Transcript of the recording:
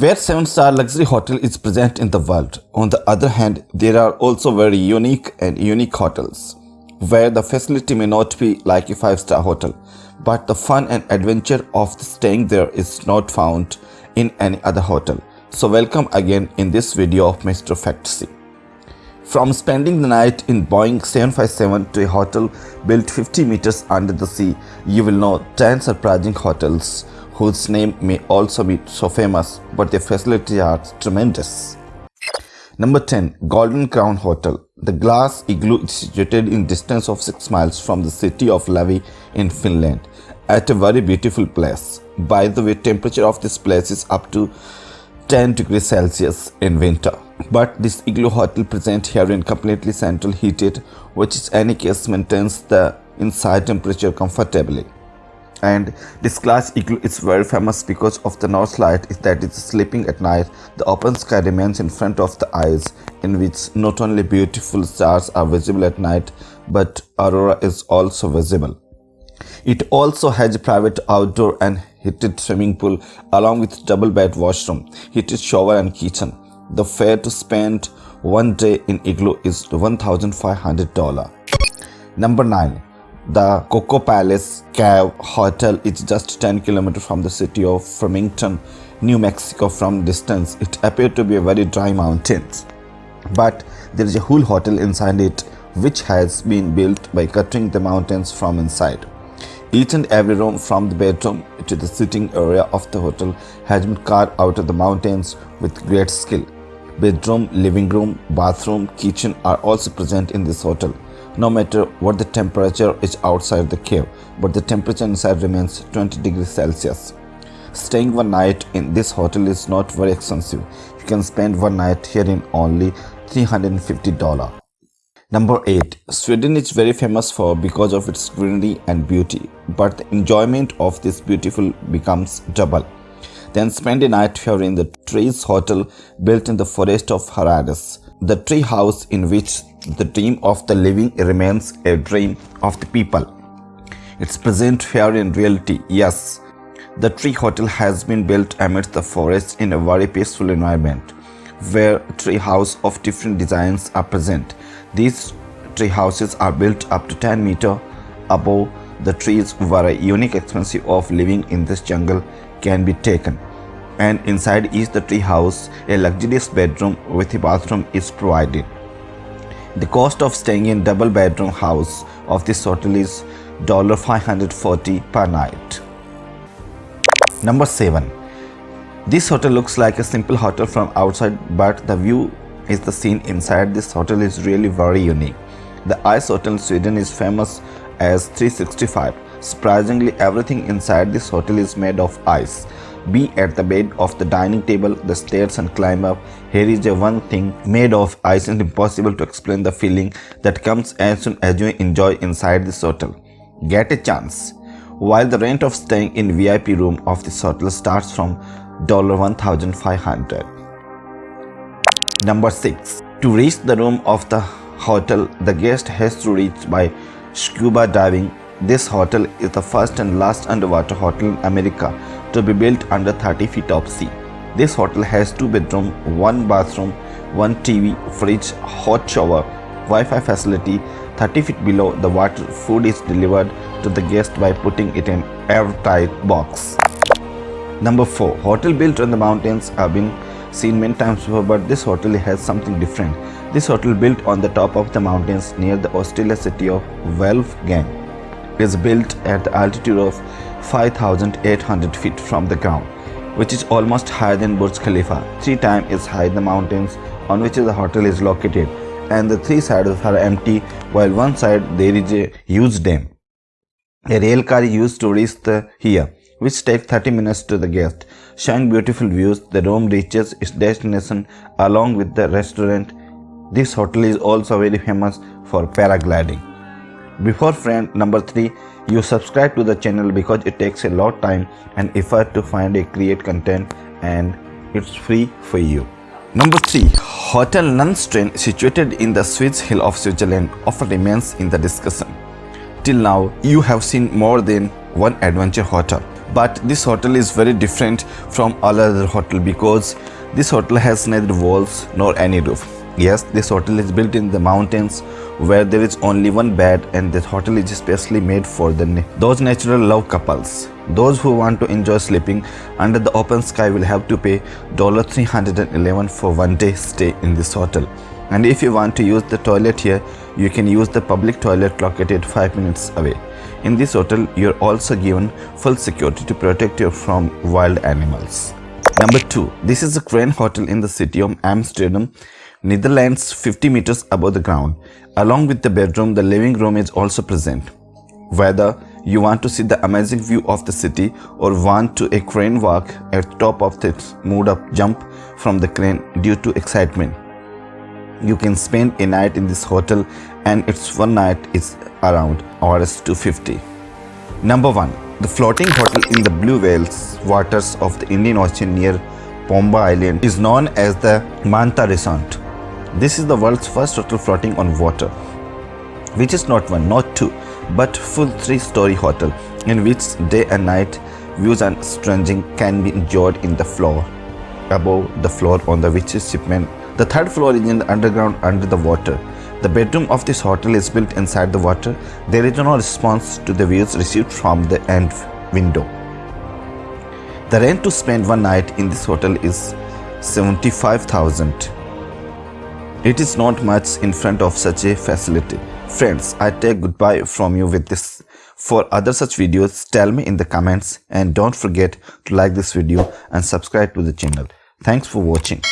Where 7-star luxury hotel is present in the world, on the other hand, there are also very unique and unique hotels, where the facility may not be like a 5-star hotel, but the fun and adventure of staying there is not found in any other hotel. So welcome again in this video of Mr. Fantasy. From spending the night in Boeing 757 to a hotel built 50 meters under the sea, you will know 10 surprising hotels whose name may also be so famous, but their facilities are tremendous. Number 10. Golden Crown Hotel. The glass igloo is situated in distance of 6 miles from the city of Lahti in Finland at a very beautiful place. By the way, temperature of this place is up to 10 degrees Celsius in winter. But this igloo hotel present here in completely central heated, which in any case maintains the inside temperature comfortably. And this glass igloo is very famous because of the north light is that it's sleeping at night. The open sky remains in front of the eyes in which not only beautiful stars are visible at night, but aurora is also visible. It also has a private outdoor and heated swimming pool along with double bed washroom, heated shower and kitchen. The fare to spend one day in Igloo is $1,500. Number 9. The Kokopelli Cave Hotel is just 10 km from the city of Farmington, New Mexico from distance. It appeared to be a very dry mountains. But there is a whole hotel inside it which has been built by cutting the mountains from inside. Each and every room from the bedroom to the sitting area of the hotel has been carved out of the mountains with great skill. Bedroom, living room, bathroom, kitchen are also present in this hotel. No matter what the temperature is outside the cave, but the temperature inside remains 20 degrees Celsius. Staying one night in this hotel is not very expensive. You can spend one night here in only $350. Number 8. Sweden is very famous for because of its greenery and beauty, but the enjoyment of this beautiful becomes double. Then spend a night here in the Trees Hotel built in the forest of Harads. The tree house in which the dream of the living remains a dream of the people. It's present here in reality, yes. The tree hotel has been built amidst the forest in a very peaceful environment where tree houses of different designs are present. These tree houses are built up to 10 meter above the trees where a unique experience of living in this jungle can be taken. And inside each the tree house, a luxurious bedroom with a bathroom is provided. The cost of staying in double bedroom house of this hotel is 540 per night. Number 7. This hotel looks like a simple hotel from outside but the view is the scene inside this hotel is really very unique. The Ice Hotel Sweden is famous as 365. Surprisingly, everything inside this hotel is made of ice. Be at the bed of the dining table, the stairs and climb up. Here is a one thing made of ice and impossible to explain the feeling that comes as soon as you enjoy inside this hotel. Get a chance. While the rent of staying in VIP room of this hotel starts from 1,500. Number 6. To reach the room of the hotel, the guest has to reach by scuba diving. This hotel is the first and last underwater hotel in America to be built under 30 feet of sea. This hotel has two bedrooms, one bathroom, one TV, fridge, hot shower, Wi-Fi facility. 30 feet below the water, food is delivered to the guest by putting it in airtight box. Number 4. Hotel built on the mountains have been seen many times before but this hotel has something different. This hotel built on the top of the mountains near the Australia city of Wolfgang is built at the altitude of 5800 feet from the ground which is almost higher than Burj Khalifa. Three times as high the mountains on which the hotel is located and the three sides are empty while one side there is a huge dam. A rail car is used to reach the here which takes 30 minutes to the guest. Showing beautiful views, the room reaches its destination along with the restaurant. This hotel is also very famous for paragliding. Before friend number 3, you subscribe to the channel because it takes a lot time and effort to find a create content and it's free for you. Number 3. Hotel Null Stern situated in the Swiss hill of Switzerland often remains in the discussion. Till now, you have seen more than one adventure hotel but this hotel is very different from all other hotel because this hotel has neither walls nor any roof yes this hotel is built in the mountains where there is only one bed and this hotel is especially made for the those natural love couples. Those who want to enjoy sleeping under the open sky will have to pay $311 for one day stay in this hotel. And if you want to use the toilet here you can use the public toilet located 5 minutes away. In this hotel, you're also given full security to protect you from wild animals. Number 2. This is a Crane Hotel in the city of Amsterdam, Netherlands 50 meters above the ground. Along with the bedroom, the living room is also present. Whether you want to see the amazing view of the city or want to a crane walk at the top of the mood up jump from the crane due to excitement. You can spend a night in this hotel and its one night is around Rs 250. Number 1. The floating hotel in the blue whales waters of the Indian Ocean near Pemba Island is known as the Manta Resort. This is the world's first hotel floating on water, which is not one, not two, but full three-story hotel in which day and night views and stranging can be enjoyed in the floor above the floor on the which shipment. The third floor is in the underground under the water the bedroom of this hotel is built inside the water. There is no response to the views received from the end window. The rent to spend one night in this hotel is 75,000. It is not much in front of such a facility. Friends, I take goodbye from you with this. For other such videos, tell me in the comments and don't forget to like this video and subscribe to the channel. Thanks for watching.